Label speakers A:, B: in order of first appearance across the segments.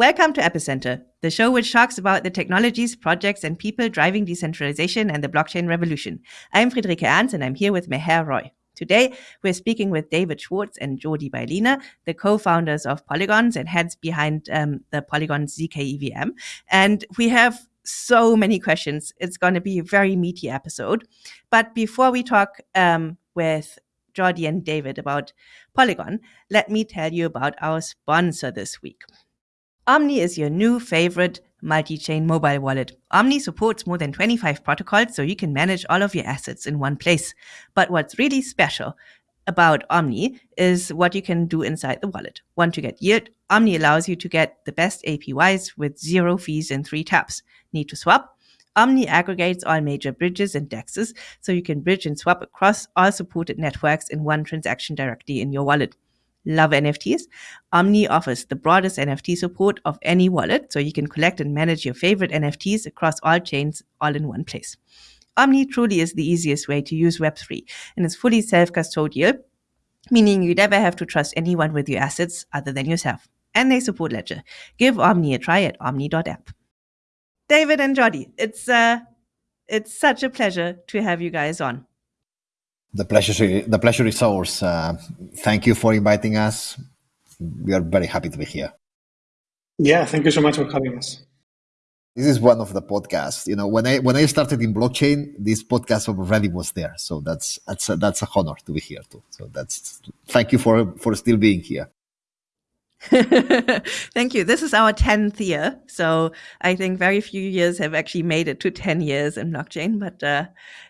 A: Welcome to Epicenter, the show which talks about the technologies, projects, and people driving decentralization and the blockchain revolution. I'm Friederike Ernst, and I'm here with Meher Roy. Today, we're speaking with David Schwartz and Jordi Baylina, the co-founders of Polygons and heads behind um, the Polygon ZK EVM. And we have so many questions. It's going to be a very meaty episode. But before we talk um, with Jordi and David about Polygon, let me tell you about our sponsor this week. Omni is your new favorite multi-chain mobile wallet. Omni supports more than 25 protocols, so you can manage all of your assets in one place. But what's really special about Omni is what you can do inside the wallet. Want to get yield? Omni allows you to get the best APYs with zero fees in three taps. Need to swap? Omni aggregates all major bridges and dexes, so you can bridge and swap across all supported networks in one transaction directly in your wallet. Love NFTs? Omni offers the broadest NFT support of any wallet, so you can collect and manage your favorite NFTs across all chains all in one place. Omni truly is the easiest way to use Web3 and it's fully self-custodial, meaning you never have to trust anyone with your assets other than yourself. And they support Ledger. Give Omni a try at omni.app. David and Jordi, it's uh, it's such a pleasure to have you guys on.
B: The pleasure, the pleasure is ours. Uh, thank you for inviting us. We are very happy to be here.
C: Yeah, thank you so much for having us.
B: This is one of the podcasts. You know, when I when I started in blockchain, this podcast already was there. So that's that's a, that's a honor to be here too. So that's thank you for for still being here.
A: Thank you. This is our 10th year. So I think very few years have actually made it to 10 years in blockchain, but uh,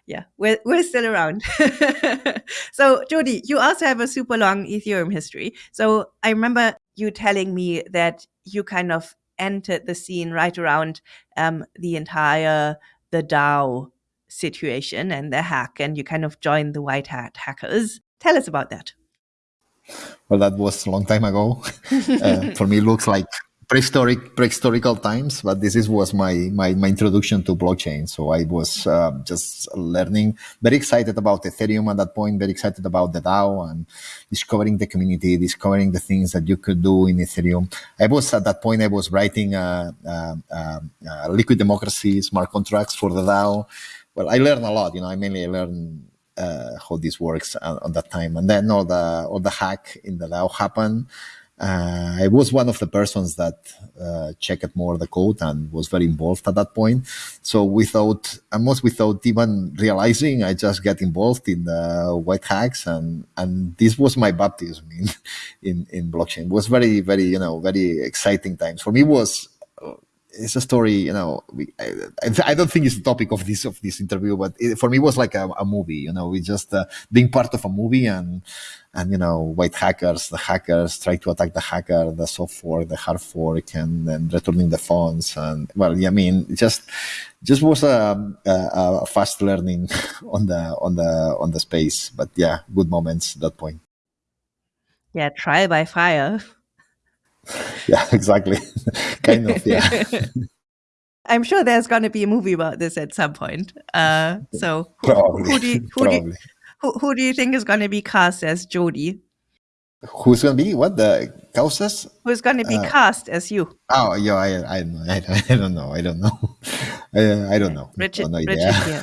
A: yeah, we're, we're still around. so Jordi, you also have a super long Ethereum history. So I remember you telling me that you kind of entered the scene right around um, the entire, the DAO situation and the hack, and you kind of joined the white hat hackers. Tell us about that.
B: Well, that was a long time ago. uh, for me, it looks like prehistoric prehistorical times, but this is, was my, my, my introduction to blockchain. So I was uh, just learning, very excited about Ethereum at that point, very excited about the DAO and discovering the community, discovering the things that you could do in Ethereum. I was at that point, I was writing a, a, a, a liquid democracy smart contracts for the DAO. Well, I learned a lot. You know, I mainly learned uh, how this works on that time. And then all the all the hack in the DAO happened. Uh, I was one of the persons that uh, checked more the code and was very involved at that point. So without, almost without even realizing, I just get involved in the white hacks and, and this was my baptism in, in, in blockchain. It was very, very, you know, very exciting times. For me was it's a story, you know. We, I, I, don't think it's the topic of this of this interview, but it, for me, it was like a, a movie. You know, we just uh, being part of a movie, and and you know, white hackers, the hackers try to attack the hacker, the soft fork, the hard fork, and then returning the funds. And well, yeah, I mean, just just was a, a, a fast learning on the on the on the space. But yeah, good moments at that point.
A: Yeah, trial by fire.
B: Yeah, exactly. kind of, yeah.
A: I'm sure there's going to be a movie about this at some point. Uh, so, who, who, do you, who, do you, who, who, do you think is going to be cast as Jordi?
B: Who's going to be what the causes?
A: Who's going to be uh, cast as you?
B: Oh, yeah, I, I, I, I don't know. I don't know. I, I don't know.
A: Richard, no Richard, yeah.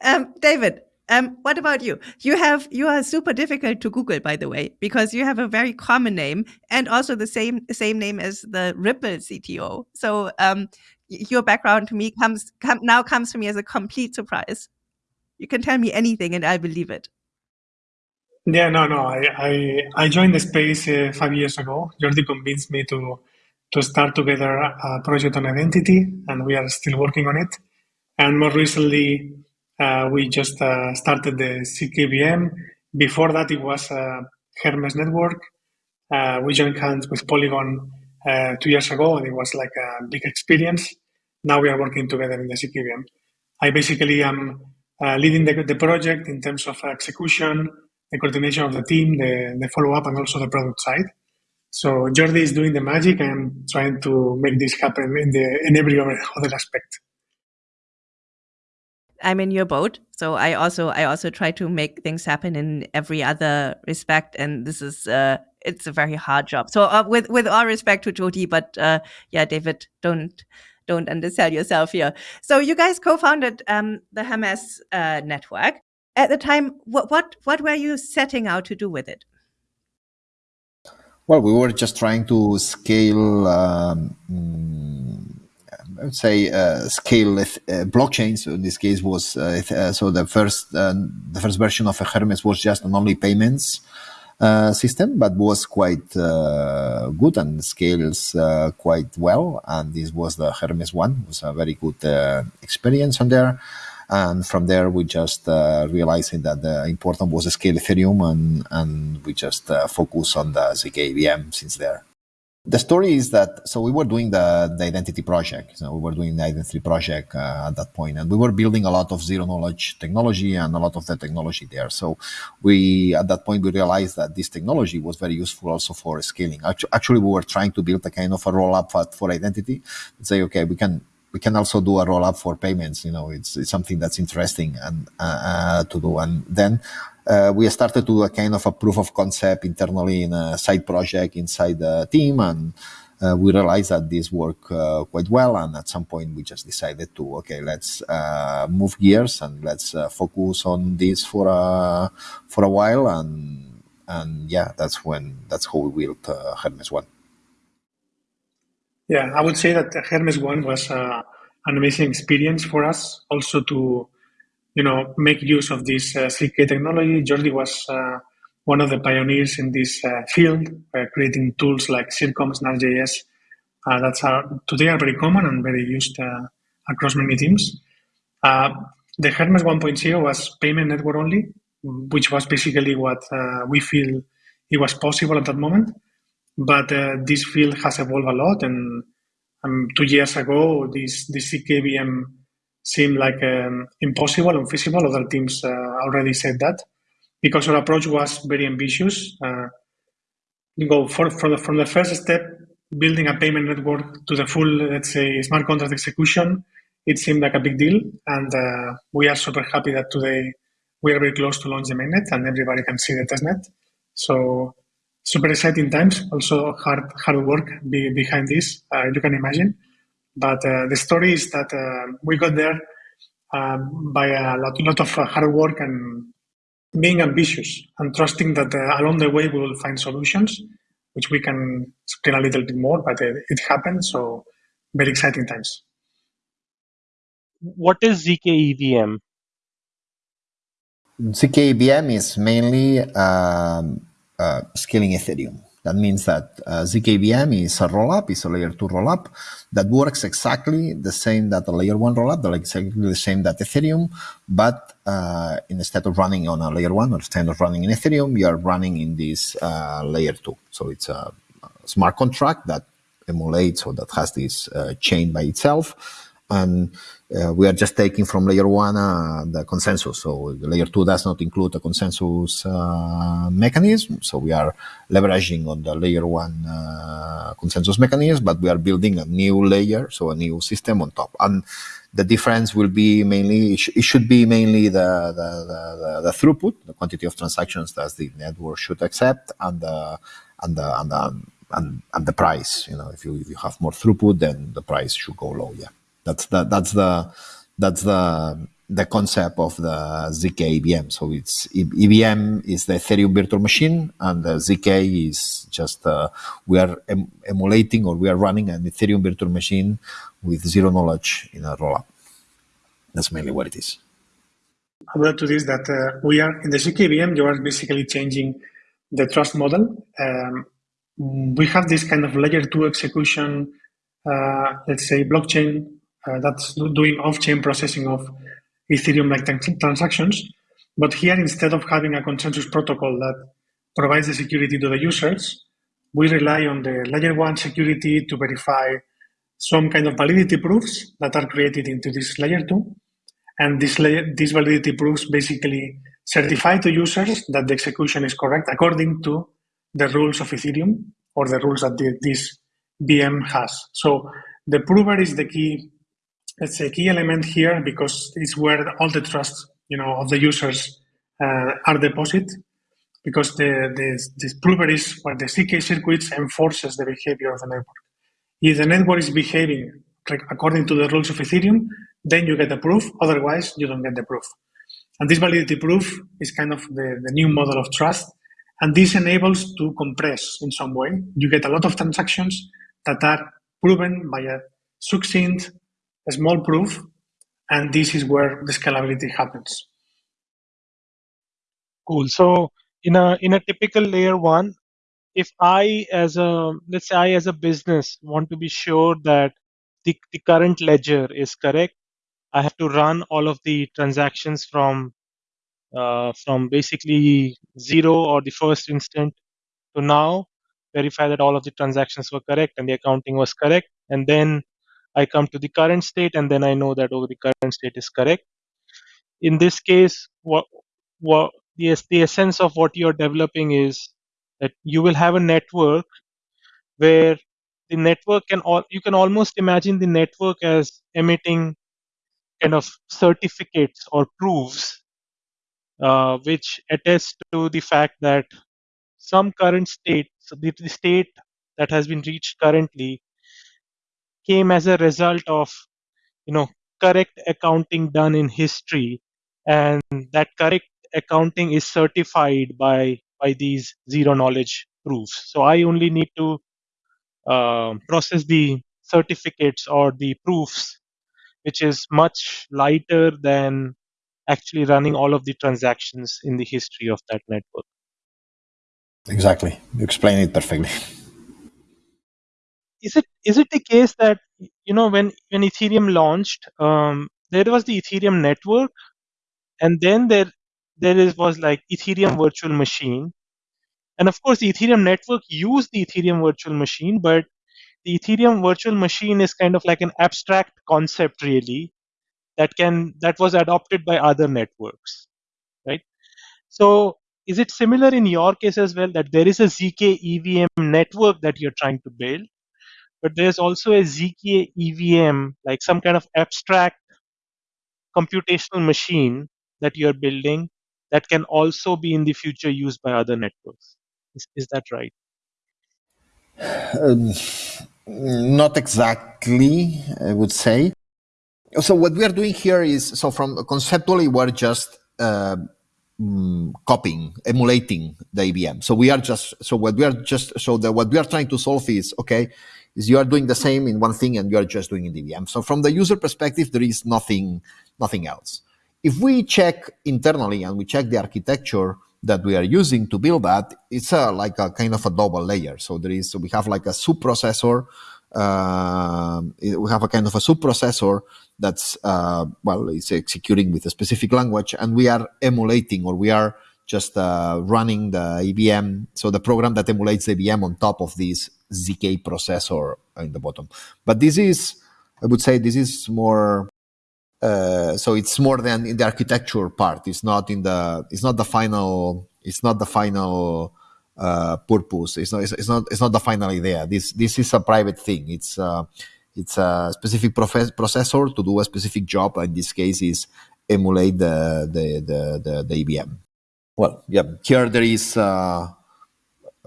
A: um, David, um, what about you? You have you are super difficult to Google, by the way, because you have a very common name and also the same same name as the Ripple CTO. So um, your background to me comes come, now comes to me as a complete surprise. You can tell me anything, and I believe it.
C: Yeah, no, no. I I, I joined the space uh, five years ago. Jordi convinced me to to start together a project on identity, and we are still working on it. And more recently, uh, we just uh, started the ZKVM. Before that, it was uh, Hermez Network. Uh, we joined hands with Polygon uh, two years ago, and it was like a big experience. Now we are working together in the ZKVM. I basically am uh, leading the, the, project in terms of execution, the coordination of the team, the, the follow-up, and also the product side. So Jordi is doing the magic and trying to make this happen in, the, in every other aspect.
A: I'm in your boat. So I also I also try to make things happen in every other respect, and this is uh, it's a very hard job. So uh, with with all respect to Jordi, but uh, yeah, David, don't don't undersell yourself here. So you guys co-founded um, the Hermez uh, network at the time. What what what were you setting out to do with it?
B: Well, we were just trying to scale. Um, I would say uh, scale uh. So in this case was uh, uh so the first uh, the first version of a Hermez was just an only payments uh, system, but was quite good and scales quite well. And this was the Hermez one. It was a very good experience on there. And from there, we just realizing that the important was to scale Ethereum, and and we just focus on the zk since there. The story is that so we were doing the, the identity project. So we were doing the identity project uh, at that point, and we were building a lot of zero knowledge technology and a lot of the technology there. So we at that point we realized that this technology was very useful also for scaling. Actually, we were trying to build a kind of a roll up for identity. and Say, okay, we can we can also do a roll up for payments. You know, it's, it's something that's interesting and uh, uh, to do. And then uh, we started to do a kind of a proof of concept internally in a side project inside the team, and uh, we realized that this worked uh, quite well. And at some point, we just decided to okay, let's uh, move gears and let's focus on this for a for a while. And and yeah, that's when that's how we built Hermez One.
C: Yeah, I would say that Hermez One was uh, an amazing experience for us. Also to, you know, make use of this uh, technology. Jordi was uh, one of the pioneers in this uh, field, uh, creating tools like Circom, snarkjs. Uh, that's today are very common and very used across many teams. the Hermez 1.0 was payment network only, which was basically what we feel it was possible at that moment but uh, this field has evolved a lot. And um, two years ago, this this ZKVM seemed like um, impossible, unfeasible. Other teams uh, already said that because our approach was very ambitious. Uh, you go for, from the from the first step, building a payment network to the full, let's say, smart contract execution. It seemed like a big deal, and uh, we are super happy that today we are very close to launch the mainnet, and everybody can see the testnet. So super exciting times. Also hard hard work be, behind this. Uh, you can imagine. But uh, the story is that uh, we got there um, by a lot, lot of uh, hard work and being ambitious and trusting that uh, along the way we will find solutions, which we can explain a little bit more. But it, it happened. So very exciting times.
D: What is zk EVM?
B: zk EVM is mainly um, uh, scaling Ethereum. That means that uh, ZKVM is a rollup, is a layer two rollup that works exactly the same that a layer one rollup, exactly the same that Ethereum, but uh, instead of running on a layer one or instead of running in Ethereum, you are running in this uh, layer two. So it's a smart contract that emulates or that has this uh, chain by itself and uh, we are just taking from layer one uh, the consensus. So layer two does not include a consensus uh, mechanism. So we are leveraging on the layer one uh, consensus mechanism, but we are building a new layer, so a new system on top. And the difference will be mainly, it, sh it should be mainly the, the, the, the, throughput, the quantity of transactions that the network should accept, and the, and the, and the, and, and the price. You know, if you, if you have more throughput, then the price should go low. Yeah. That's the that's the that's the the concept of the zk EVM. So it's EVM is the Ethereum virtual machine, and the zk is just uh, we are em emulating or we are running an Ethereum virtual machine with zero knowledge in a rollup. That's mainly what it is.
C: I will add to this that uh, we are in the zk EVM. You are basically changing the trust model. Um, we have this kind of layer two execution, uh, let's say blockchain Uh, that's doing off-chain processing of Ethereum-like transactions. But here, instead of having a consensus protocol that provides the security to the users, we rely on the layer one security to verify some kind of validity proofs that are created into this layer two. And this layer, these validity proofs basically certify to users that the execution is correct according to the rules of Ethereum or the rules that the, this VM has. So the prover is the key it's a key element here because it's where all the trust you know of the users uh, are deposited because the, the, the prover is where the ZK circuits enforces the behavior of the network. If the network is behaving according to the rules of Ethereum, then you get the proof. Otherwise, you don't get the proof. And this validity proof is kind of the, the new model of trust. And this enables to compress in some way. You get a lot of transactions that are proven by a succinct, small proof. And this is where the scalability happens.
D: Cool. So in a in a typical layer one, if I as a let's say I as a business want to be sure that the, the current ledger is correct, I have to run all of the transactions from uh, from basically zero or the first instant to now, verify that all of the transactions were correct and the accounting was correct, and then I come to the current state and then I know that oh the current state is correct. In this case, what what the, the essence of what you're developing is that you will have a network where the network can all you can almost imagine the network as emitting kind of certificates or proofs uh, which attest to the fact that some current state, so the, the state that has been reached currently, came as a result of, you know, correct accounting done in history, and that correct accounting is certified by by these zero knowledge proofs. So I only need to uh, process the certificates or the proofs, which is much lighter than actually running all of the transactions in the history of that network.
B: Exactly. You explain it perfectly.
D: Is it is it the case that you know when when Ethereum launched, um, there was the Ethereum network, and then there there is was like Ethereum virtual machine, and of course the Ethereum network used the Ethereum virtual machine, but the Ethereum virtual machine is kind of like an abstract concept really that can that was adopted by other networks, right? So is it similar in your case as well that there is a zk EVM network that you're trying to build, but there's also a zk EVM like some kind of abstract computational machine that you're building that can also be in the future used by other networks. Is, is that right?
B: Um, not exactly, I would say so what we are doing here is so from conceptually we're just uh, mm, copying emulating the EVM so we are just so what we are just so the what we are trying to solve is okay is you are doing the same in one thing and you are just doing in EVM so from the user perspective there is nothing nothing else. If we check internally and we check the architecture that we are using to build that it's a, like a kind of a double layer. So there is we have like a sub processor uh, we have a kind of a subprocessor that's uh, well, it's executing with a specific language, and we are emulating or we are just uh, running the EVM, so the program that emulates the EVM on top of this ZK processor in the bottom. But this is, I would say, this is more. Uh, so it's more than in the architecture part. It's not in the. It's not the final. It's not the final uh, purpose. It's not, it's, not, it's not the final idea. This, this is a private thing. It's, uh, it's a specific processor to do a specific job. In this case, is emulate the, the, the, the, the EVM. Well, yeah, here there is, uh,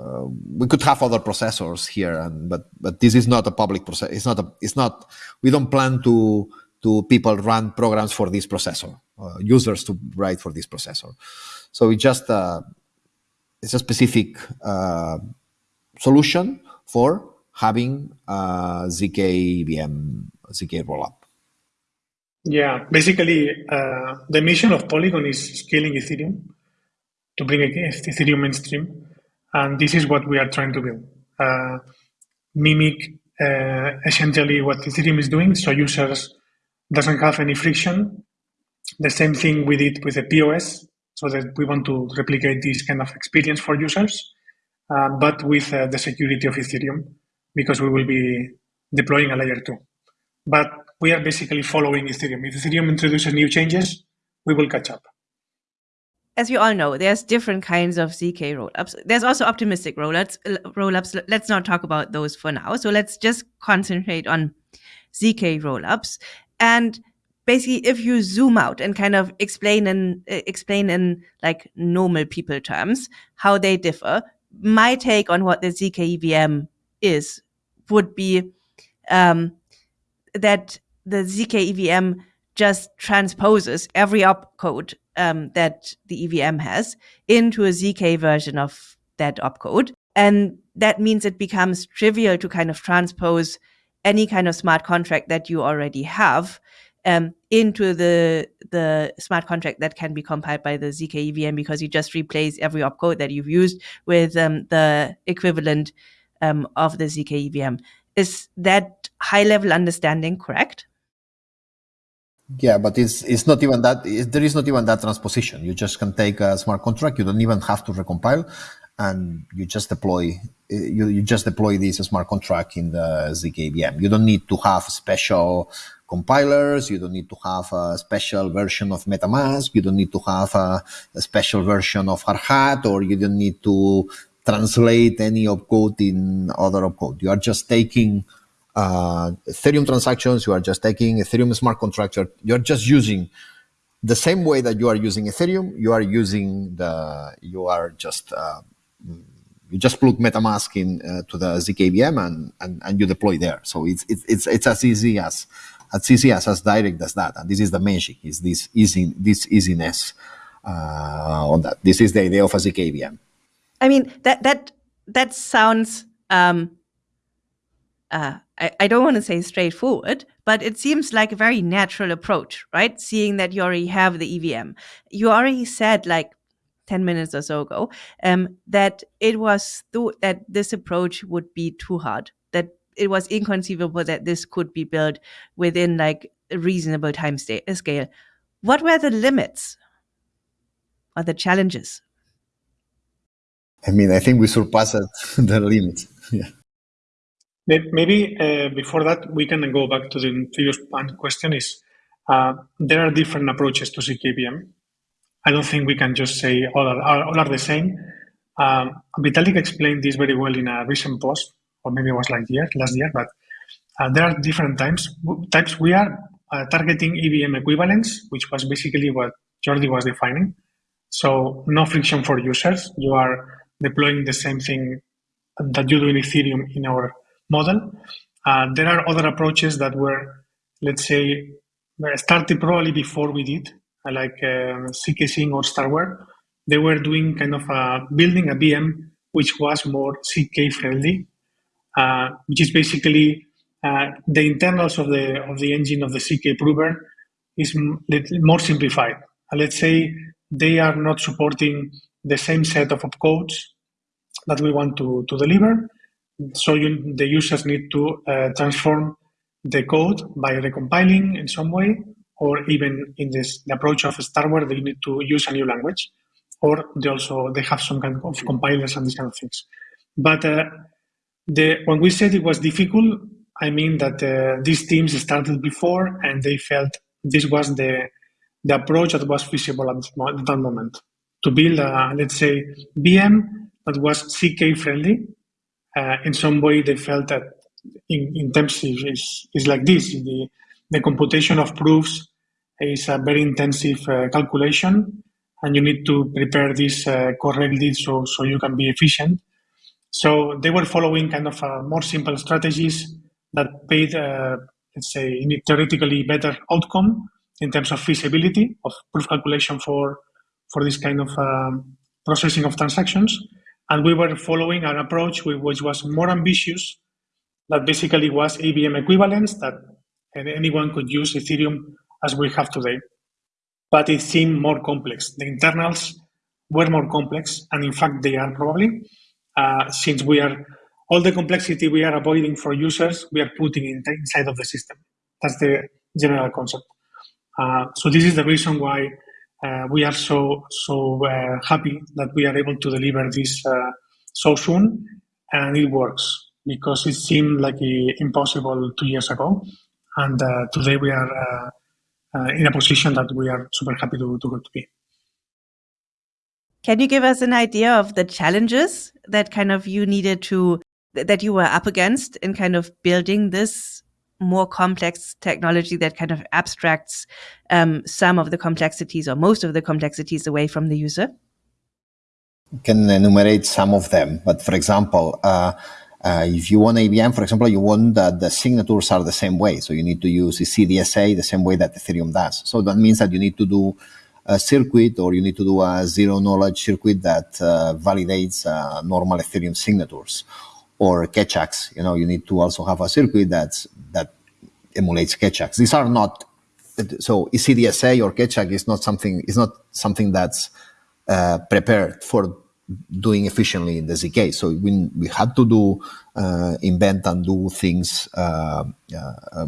B: uh, we could have other processors here, and, but but this is not a public process. It's not a. It's not. We don't plan to to people run programs for this processor, uh, users to write for this processor. So it's just uh, it's a specific uh, solution for having a ZK VM, ZK rollup.
C: Yeah, basically, uh, the mission of Polygon is scaling Ethereum to bring Ethereum mainstream, and this is what we are trying to build. Uh, mimic uh, essentially what Ethereum is doing, so users doesn't have any friction. The same thing we did with the POS, so that we want to replicate this kind of experience for users, uh, but with uh, the security of Ethereum, because we will be deploying a layer two. But we are basically following Ethereum. If Ethereum introduces new changes, we will catch up.
A: As you all know, there's different kinds of ZK rollups. There's also optimistic rollups. Rollups. Let's not talk about those for now. So let's just concentrate on ZK rollups. And basically if you zoom out and kind of explain in uh, explain in like normal people terms how they differ my take on what the zk evm is would be um, that the zk evm just transposes every opcode um, that the evm has into a zk version of that opcode and that means it becomes trivial to kind of transpose any kind of smart contract that you already have um, into the the smart contract that can be compiled by the ZK EVM because you just replace every opcode that you've used with um, the equivalent um, of the ZK EVM. Is that high level understanding correct?
B: Yeah, but it's it's not even that. There is not even that transposition. You just can take a smart contract. You don't even have to recompile, and you just deploy eh, you, you just deploy this smart contract in the ZKVM. You don't need to have special compilers. You don't need to have a special version of MetaMask. You don't need to have a, a special version of Hardhat, or you don't need to translate any opcode in other opcode. You are just taking uh, Ethereum transactions. You are just taking Ethereum smart contract. You're, you're just using the same way that you are using Ethereum. You are using the. You are just. Uh, you just plug MetaMask in uh, to the ZKVM and, and, and you deploy there. So it's, it's, it's, it's as easy as, as easy as, as direct as that. And this is the magic, is this easy, this easiness uh, on that. This is the idea of a ZKVM.
A: I mean, that, that, that sounds, um, uh, I, I don't want to say straightforward, but it seems like a very natural approach, right? Seeing that you already have the EVM. You already said like 10 minutes or so ago, um, that it was thought that this approach would be too hard, that it was inconceivable that this could be built within like a reasonable time scale. What were the limits or the challenges?
B: I mean, I think we surpassed the limits. Yeah.
C: Maybe uh, before that, we can go back to the previous question. Is uh, there are different approaches to ZKVM. I don't think we can just say all are, all are the same. Um, Vitalik explained this very well in a recent post, or maybe it was like year, last year, but uh, there are different types. Types we are uh, targeting EVM equivalence, which was basically what Jordi was defining. So no friction for users. You are deploying the same thing that you do in Ethereum in our model. Uh, there are other approaches that were, let's say, started probably before we did, like uh, zkSync or Starkware, they were doing kind of a, building a VM which was more ZK friendly, uh, which is basically uh, the internals of the of the engine of the ZK prover is more simplified. Uh, let's say they are not supporting the same set of opcodes that we want to, to deliver. So you, the users need to uh, transform the code by recompiling in some way or even in this the approach of Starkware, they need to use a new language, or they also they have some kind of compilers and these kind of things. But uh, the when we said it was difficult, I mean that uh, these teams started before and they felt this was the the approach that was feasible at, at that moment to build a let's say VM that was ZK friendly. Uh, in some way, they felt that in, in terms is, is like this: the the computation of proofs is a very intensive uh, calculation and you need to prepare this uh, correctly so, so you can be efficient. So they were following kind of uh, more simple strategies that paid, uh, let's say, theoretically better outcome in terms of feasibility of proof calculation for, for this kind of um, processing of transactions. And we were following an approach which was more ambitious, that basically was EVM equivalence, that anyone could use Ethereum as we have today. But it seemed more complex. The internals were more complex, and in fact, they are probably, uh, since we are all the complexity we are avoiding for users, we are putting in, inside of the system. That's the general concept. Uh, so this is the reason why we are so so uh, happy that we are able to deliver this uh, so soon, and it works because it seemed like impossible two years ago, and uh, today we are uh, in a position that we are super happy to, to, to be.
A: Can you give us an idea of the challenges that kind of you needed to that you were up against in kind of building this more complex technology that kind of abstracts um, some of the complexities or most of the complexities away from the user?
B: You can enumerate some of them, but for example, uh, uh, if you want EVM, for example, you want that the signatures are the same way. So you need to use ECDSA the same way that Ethereum does. So that means that you need to do a circuit or you need to do a zero knowledge circuit that uh, validates uh, normal Ethereum signatures or Keccaks. You know, you need to also have a circuit that's, that emulates Keccaks. These are not, so ECDSA or Keccak is not something, is not something that's uh, prepared for doing efficiently in the ZK. So we, we had to do, uh, invent and do things uh, uh,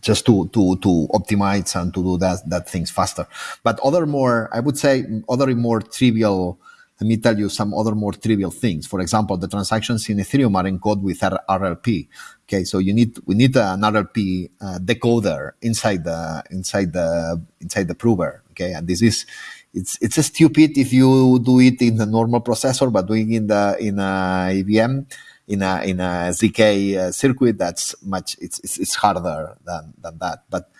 B: just to, to, to optimize and to do that, that things faster. But other more, I would say, other more trivial, let me tell you some other more trivial things. For example, the transactions in Ethereum are encoded with RLP. Okay, so you need we need an RLP uh, decoder inside the inside the inside the prover. Okay, and this is it's it's stupid if you do it in the normal processor, but doing in the in a EVM in a in a zk uh, circuit, that's much it's, it's, it's harder than than that. But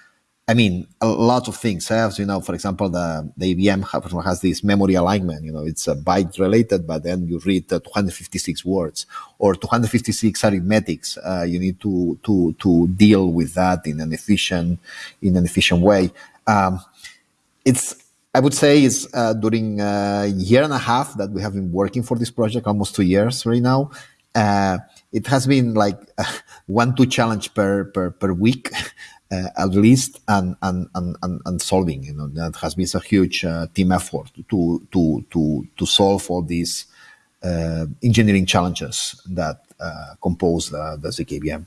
B: I mean, a lot of things. have, you know, for example, the the EVM has this memory alignment. You know, it's a byte related, but then you read uh, 256 words or 256 arithmetics. Uh, you need to to to deal with that in an efficient in an efficient way. Um, it's I would say it's uh, during a year and a half that we have been working for this project, almost two years right now. Uh, it has been like uh, one two challenge per per per week. Uh, at least and, and and and solving you know that has been a huge uh, team effort to to to to solve all these uh, engineering challenges that compose the, the ZKVM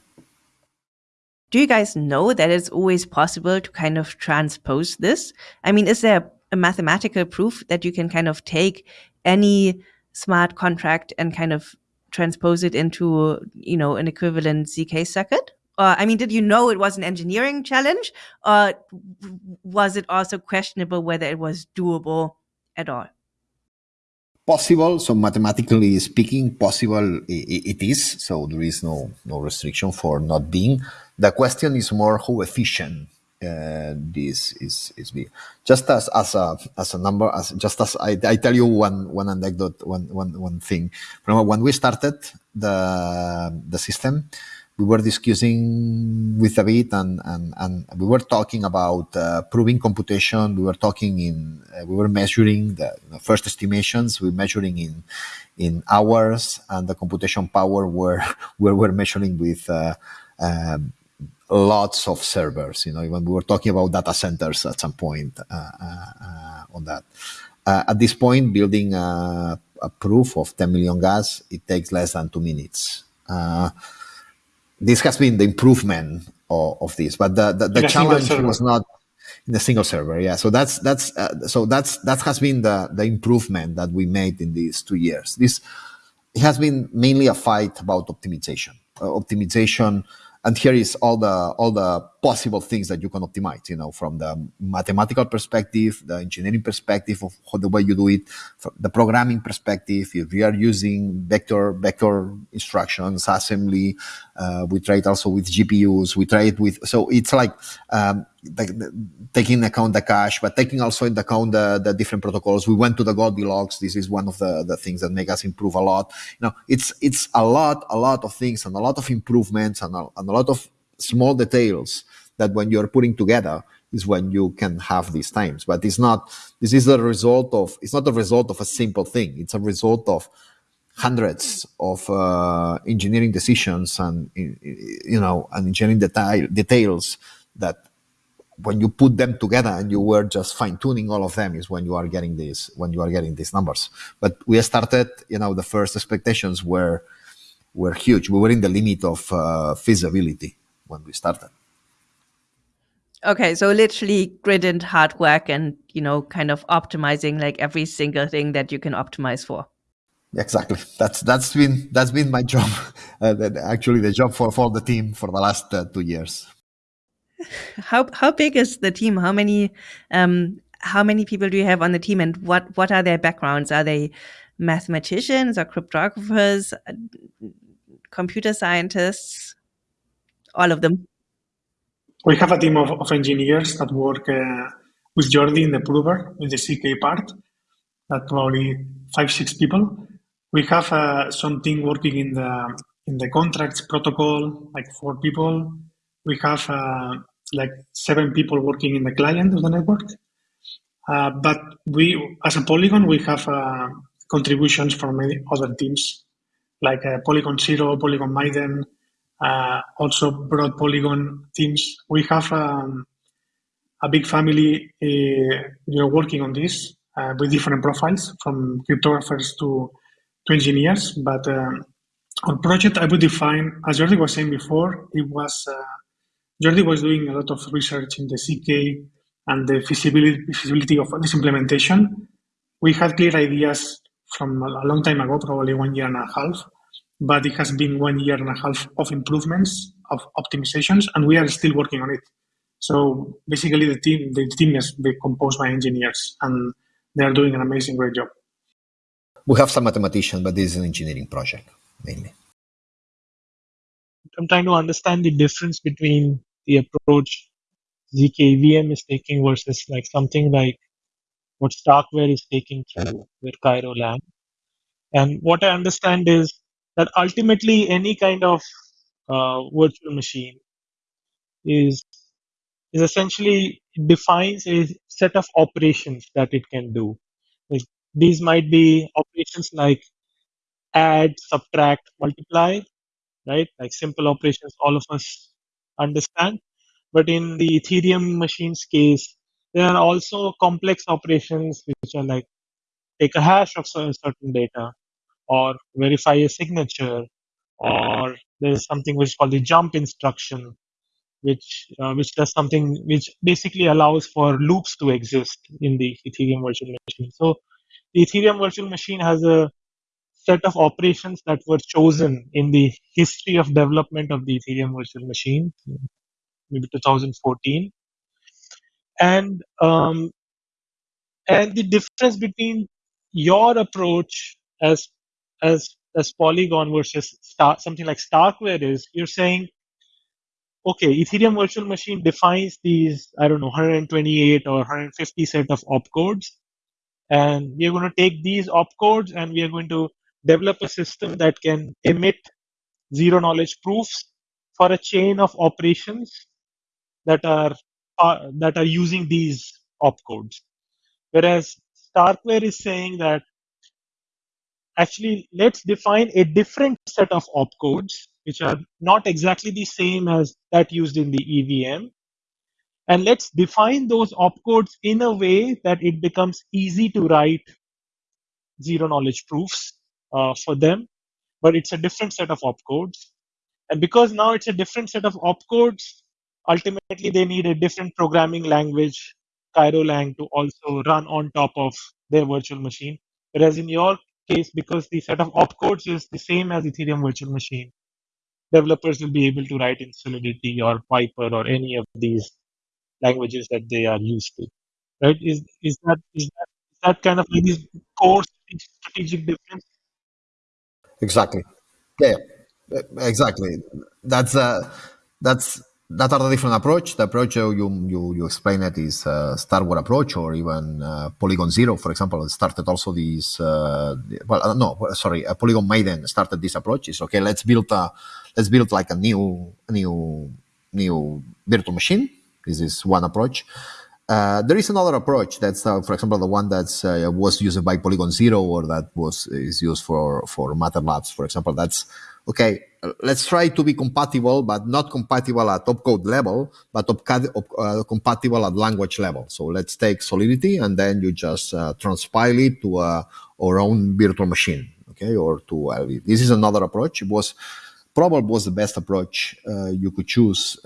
A: do you guys know that it's always possible to kind of transpose this? I mean, is there a mathematical proof that you can kind of take any smart contract and kind of transpose it into, you know, an equivalent ZK circuit? Or, I mean, did you know it was an engineering challenge or was it also questionable whether it was doable at all?
B: Possible. So mathematically speaking, possible it is. So there is no, no restriction for not being. The question is more how efficient uh, this is is just as as a as a number as just as I, I tell you one one anecdote one one one thing remember when we started the the system we were discussing with David and and, and we were talking about uh, proving computation we were talking in uh, we were measuring the you know, first estimations we were measuring in in hours and the computation power were we were measuring with uh, um, lots of servers. You know, when we were talking about data centers at some point uh, uh, uh on that. At this point, building a, a, proof of 10 million gas, it takes less than two minutes. Uh, this has been the improvement of, of this, but the, the, the challenge was not in a single server. Yeah. So that's, that's, so that's, that has been the, the improvement that we made in these two years. This it has been mainly a fight about optimization, optimization, and here is all the all the possible things that you can optimize you know from the mathematical perspective the engineering perspective of how the way you do it from the programming perspective if we are using vector vector instructions assembly uh, we try it also with gpus we try it with so it's like um, the, the, taking account the cache, but taking also into account the, the different protocols. We went to the Goldilocks. This is one of the, the things that make us improve a lot. You know, it's it's a lot, a lot of things and a lot of improvements and a, and a lot of small details that when you're putting together is when you can have these times. But it's not. This is a result of. It's not a result of a simple thing. It's a result of hundreds of uh, engineering decisions and you know and engineering detail, details that when you put them together and you were just fine tuning all of them is when you are getting these when you are getting these numbers. But we started, you know, the first expectations were were huge. We were in the limit of uh, feasibility when we started.
A: Okay, so literally grid and hard work, and you know, kind of optimizing like every single thing that you can optimize for.
B: Exactly. That's that's been that's been my job. Uh, actually, the job for for the team for the last uh, two years
A: how how big is the team? How many um, how many people do you have on the team, and what what are their backgrounds? Are they mathematicians or cryptographers, computer scientists, all of them?
C: We have a team of, of engineers that work uh, with Jordi in the prover, in the ZK part, that probably five, six people. We have uh, working in the in the contracts protocol, like four people. We have uh, like seven people working in the client of the network. Uh, but we, as a Polygon, we have uh, contributions from many other teams, like uh, Polygon Zero, Polygon Miden, also broad Polygon teams. We have um, a big family uh, you know, working on this uh, with different profiles, from cryptographers to, to engineers. But um, project, I would define, as Jordi was saying before, it was Jordi was doing a lot of research in the ZK and the feasibility, feasibility of this implementation. We had clear ideas from a long time ago, probably one year and a half, but it has been one year and a half of improvements, of optimizations, and we are still working on it. So basically, the team the team is composed by engineers, and they are doing an amazing, great job.
B: We have some mathematicians, but this is an engineering project mainly.
D: I'm trying to understand the difference between the approach zkVM is taking versus like something like what Starkware is taking through with Cairo Lang. And what I understand is that ultimately any kind of uh, virtual machine is is essentially defines a set of operations that it can do. Like, these might be operations like add, subtract, multiply, right? Like simple operations all of us understand. But in the Ethereum machine's case, there are also complex operations which are like take a hash of certain data or verify a signature or there's something which is called the jump instruction which uh, which does something which basically allows for loops to exist in the ethereum virtual machine so the ethereum virtual machine has a set of operations that were chosen in the history of development of the Ethereum virtual machine, maybe 2014. And um, and the difference between your approach as as as Polygon versus Star, something like Starkware is, you're saying, okay, Ethereum virtual machine defines these, I don't know, 128 or 150 set of opcodes, and we are going to take these opcodes and we are going to develop a system that can emit zero knowledge proofs for a chain of operations that are uh, that are using these opcodes. Whereas Starkware is saying that actually let's define a different set of opcodes which are not exactly the same as that used in the EVM. And let's define those opcodes in a way that it becomes easy to write zero knowledge proofs uh, for them, but it's a different set of opcodes. And because now it's a different set of opcodes, ultimately they need a different programming language, Cairo-Lang, to also run on top of their virtual machine. Whereas in your case, because the set of opcodes is the same as Ethereum virtual machine, developers will be able to write in Solidity or Vyper or any of these languages that they are used to. Right? Is is that is that is that kind of like core strategic difference?
B: Exactly. Yeah, exactly. That's uh, that's that are the different approach. The approach you you you explain it is uh, Starkware approach or even uh, Polygon Zero, for example, started also this. Uh, well, uh, no, sorry, uh, Polygon Miden started this approach. Is okay. Let's build a let's build like a new new new virtual machine. This is one approach. Uh, there is another approach that's, uh, for example, the one that uh, was used by Polygon Zero or that was is used for for Matter Labs, for example. That's okay. Let's try to be compatible, but not compatible at opcode level, but uh, compatible at language level. So let's take Solidity and then you just uh, transpile it to our own virtual machine, okay, or to LV. This is another approach. It was probably was the best approach you could choose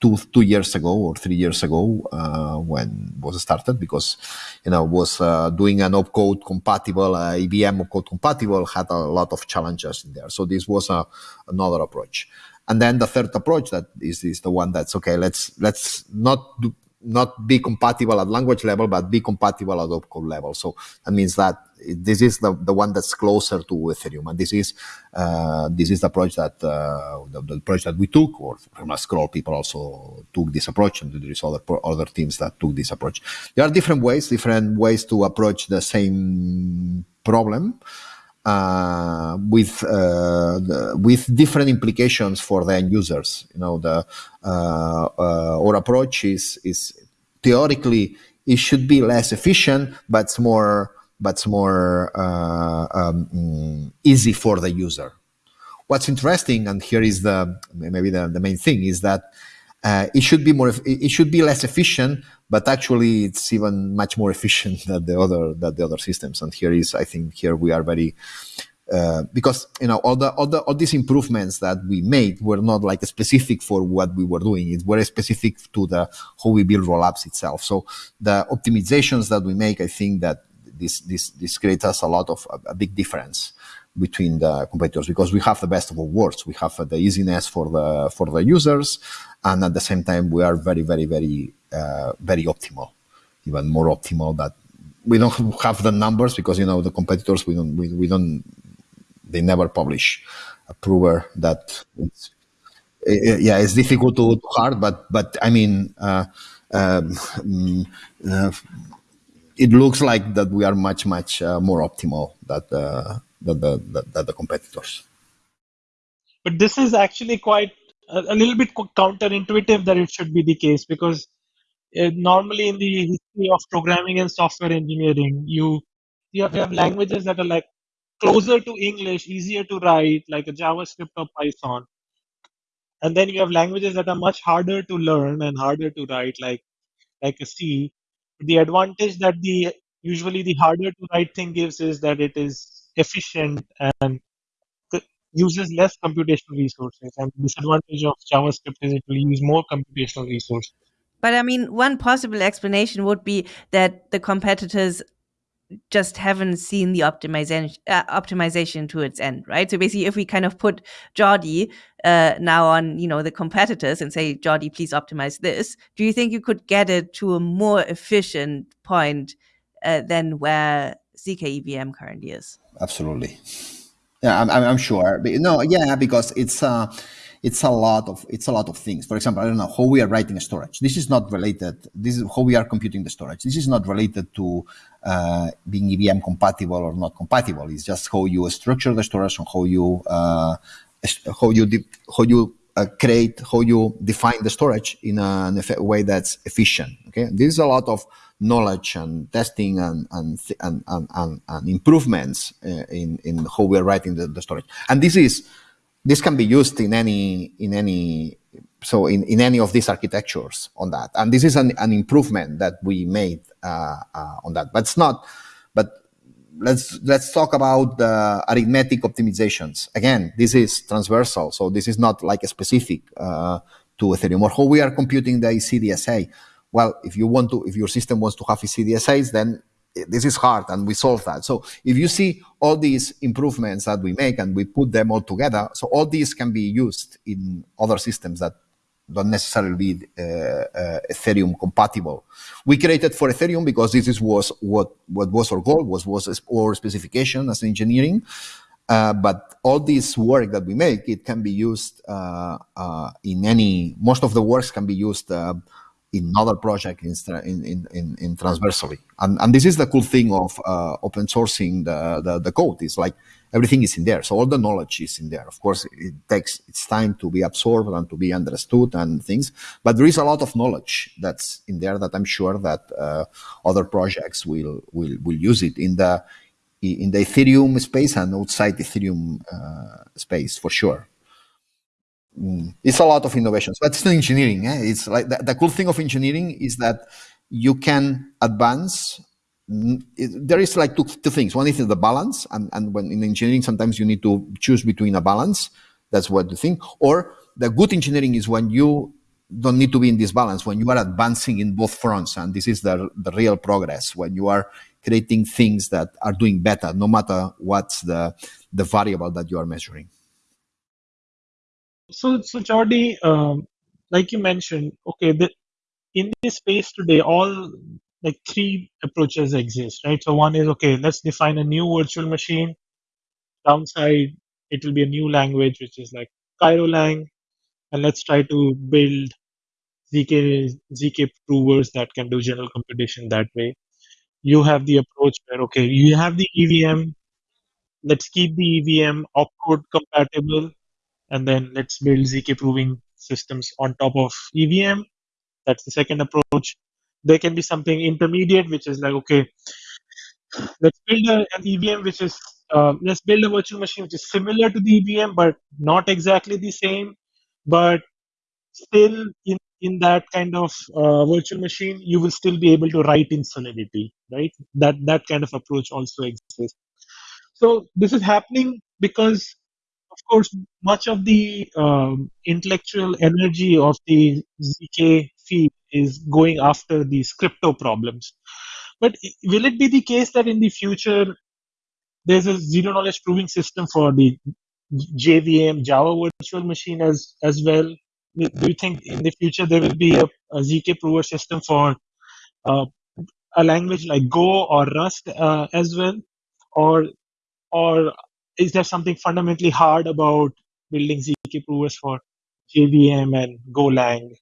B: two two years ago or three years ago uh, when was started because you know was uh, doing an opcode compatible uh, EVM opcode compatible had a lot of challenges in there. So this was a, another approach. And then the third approach that is, is the one that's okay. Let's let's not do, not be compatible at language level, but be compatible at opcode level. So that means that this is the, the one that's closer to Ethereum, and this is uh, this is the approach that uh, the, the, approach that we took, or from Scroll people also took this approach, and there is other other teams that took this approach. There are different ways, different ways to approach the same problem. Uh, with uh, the, with different implications for the end users. You know, the uh, uh our approach is is theoretically it should be less efficient, but it's more but it's more uh, um, easy for the user. What's interesting, and here is the maybe the, the main thing, is that uh, it should be more it should be less efficient but actually it's even much more efficient than the other than the other systems. And here is i think here we are very uh, because you know all the all the all these improvements that we made were not like specific for what we were doing. It's very specific to the how we build rollups itself. So the optimizations that we make i think that this this this creates us a lot of a, a big difference between the competitors because we have the best of all worlds. We have the easiness for the for the users, and at the same time we are very very very uh, very optimal, even more optimal. That we don't have the numbers because you know the competitors we don't we, we don't they never publish a prover that it's yeah it's difficult to, to hard but but I mean. Uh, um, uh, it looks like that we are much much uh, more optimal that uh, than the, the, the competitors.
D: But this is actually quite a, little bit counterintuitive that it should be the case because uh, normally in the history of programming and software engineering, you you have, you have languages that are like closer to English, easier to write, like a JavaScript or Python. And then you have languages that are much harder to learn and harder to write, like like a C. The advantage that the usually the harder to write thing gives is that it is efficient and uses less computational resources. And the disadvantage of JavaScript is it will use more computational resources.
A: But I mean, one possible explanation would be that the competitors just haven't seen the optimization uh, optimization to its end, right? So basically, if we kind of put Jordi uh, now on, you know, the competitors and say, Jordi, please optimize this, do you think you could get it to a more efficient point uh, than where zkEVM currently is?
B: absolutely. Yeah, I'm, I'm sure. No, yeah, because it's uh, it's a lot of it's a lot of things. For example, I don't know how we are writing storage. This is not related. This is how we are computing the storage. This is not related to uh, being EVM compatible or not compatible. It's just how you structure the storage and how you uh, how you how you uh, create how you define the storage in a, in a way that's efficient. Okay, this is a lot of knowledge and testing and and and, and, and improvements uh, in in how we're writing the, the, storage. And this is this can be used in any in any so in, in any of these architectures on that. And this is an, an improvement that we made uh, uh, on that. But it's not. But let's let's talk about the arithmetic optimizations. Again, this is transversal, so this is not like a specific uh, to Ethereum or how we are computing the ECDSA well, if you want to, if your system wants to have ECDSAs, then this is hard and we solve that. So if you see all these improvements that we make and we put them all together, so all these can be used in other systems that don't necessarily be uh, uh, Ethereum compatible. We created for Ethereum because this is was what what was our goal was was our specification as engineering. Uh, but all this work that we make, it can be used uh, uh, in any. Most of the works can be used uh, in other projects in, in, in, in, transversally. And, and this is the cool thing of uh, open sourcing the, the, the, code. It's like everything is in there. So all the knowledge is in there. Of course, it takes its time to be absorbed and to be understood and things. But there is a lot of knowledge that's in there that I'm sure that uh, other projects will, will, will use it in the, in the Ethereum space and outside Ethereum uh, space for sure. Mm. It's a lot of innovations, but it's engineering. Eh? It's like the, the, cool thing of engineering is that you can advance. Mm, it, there is like two, two things. One is the balance, and, and when in engineering, sometimes you need to choose between a balance. That's what you think. Or the good engineering is when you don't need to be in this balance, when you are advancing in both fronts, and this is the, the real progress, when you are creating things that are doing better, no matter what's the, the variable that you are measuring.
D: So, so Jordi, um, like you mentioned, okay, the, in this space today, all like three approaches exist, right? So one is okay, let's define a new virtual machine. Downside, it will be a new language, which is like Cairo-Lang, and let's try to build zk zk provers that can do general computation that way. You have the approach where okay, you have the EVM. Let's keep the EVM opcode compatible, and then let's build zk proving systems on top of EVM. That's the second approach. There can be something intermediate, which is like okay, let's build a, an EVM which is uh, let's build a virtual machine which is similar to the EVM but not exactly the same, but still in in that kind of uh, virtual machine you will still be able to write in solidity right that that kind of approach also exists so this is happening because course much of the um, intellectual energy of the zk field is going after these crypto problems but will it be the case that in the future there's a zero knowledge proving system for the JVM Java virtual machine as as well? Do you think in the future there will be a, a ZK prover system for uh, a language like Go or Rust uh, as well, or or is there something fundamentally hard about building ZK provers for JVM and Golang?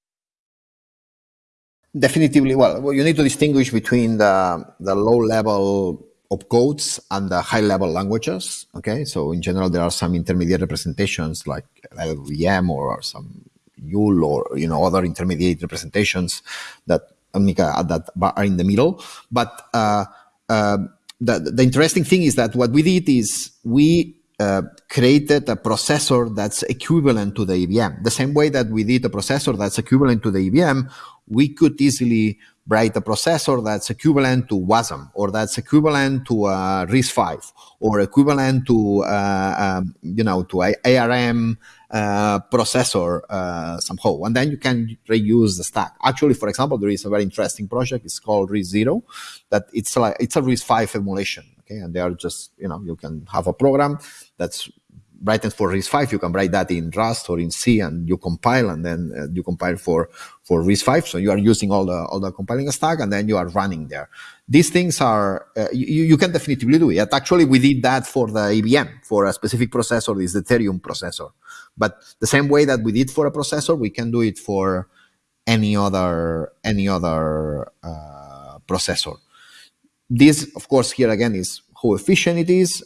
B: Definitively, well, you need to distinguish between the the low level opcodes and the high level languages. Okay, so in general, there are some intermediate representations like LLVM or some YUL or you know other intermediate representations that that are in the middle. But uh, uh, the the interesting thing is that what we did is we uh, created a processor that's equivalent to the EVM. The same way that we did a processor that's equivalent to the EVM, we could easily write a processor that's equivalent to WASM or that's equivalent to uh, RISC-V or equivalent to uh, um, you know to ARM uh, processor uh, somehow, and then you can reuse the stack. Actually, for example, there is a very interesting project. It's called RISC-Zero, that it's like it's a RISC-V emulation. Okay, and they are just you know you can have a program that's written for RISC-V, you can write that in Rust or in C, and you compile, and then uh, you compile for for RISC-V. So you are using all the all the compiling stack, and then you are running there. These things are uh, you, you can definitely do it. Actually, we did that for the EVM for a specific processor, this Ethereum processor. But the same way that we did for a processor, we can do it for any other any other uh, processor. This, of course, here again is how efficient it is.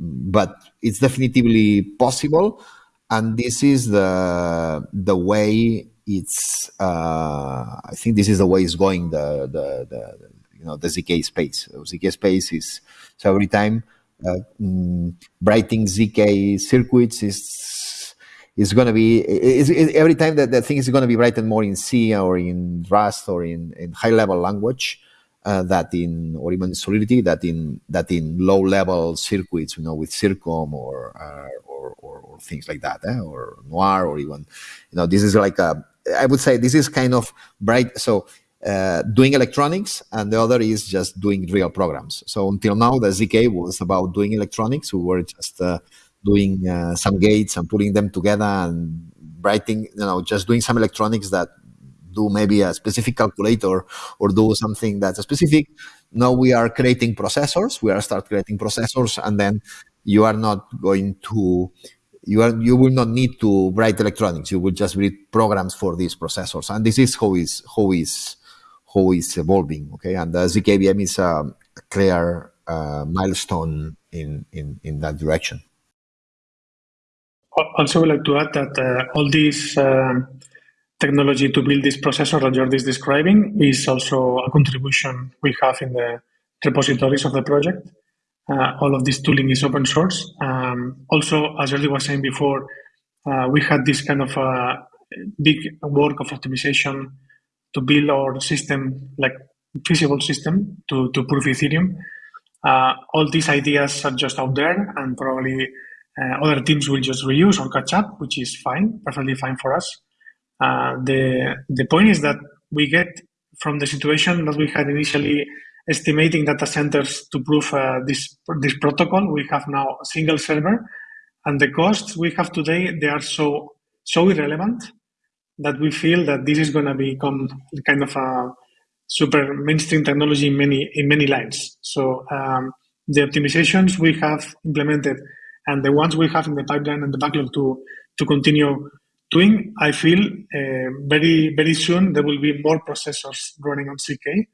B: But it's definitely possible. And this is the the way it's uh, I think this is the way it's going the the, the you know the zk space. Zk space is so every time uh, mm, writing zk circuits is is going to be is, every time that the thing is going to be written more in c or in rust or in, in high level language uh, that in or even solidity that in that in low level circuits you know with circom or uh, or, or, or, things like that eh? or noir or even you know this is like a i would say this is kind of bright so uh, doing electronics and the other is just doing real programs so until now the zk was about doing electronics we were just uh, doing uh, some gates and putting them together and writing you know just doing some electronics that do maybe a specific calculator or do something that's specific. Now we are creating processors. We are start creating processors, and then you are not going to you are you will not need to write electronics. You will just read programs for these processors, and this is how is how is how is evolving. Okay, and the ZKVM is a clear uh, milestone in, in in that direction.
C: Also, would like to add that uh, all these um, technology to build this processor that Jordi is describing is also a contribution we have in the repositories of the project. Uh, all of this tooling is open source. Um, also, as Jordi was saying before, uh, we had this kind of uh, big work of optimization to build our system, like feasible system to, to prove Ethereum. Uh, all these ideas are just out there and probably uh, other teams will just reuse or catch up, which is fine, perfectly fine for us. Uh, the the point is that we get from the situation that we had initially estimating data centers to prove uh, this this protocol. We have now a single server, and the costs we have today they are so so irrelevant that we feel that this is going to become kind of a super mainstream technology in many in many lines. So um, the optimizations we have implemented and the ones we have in the pipeline and the backlog to to continue doing, I feel uh, very very soon there will be more processors running on ZK.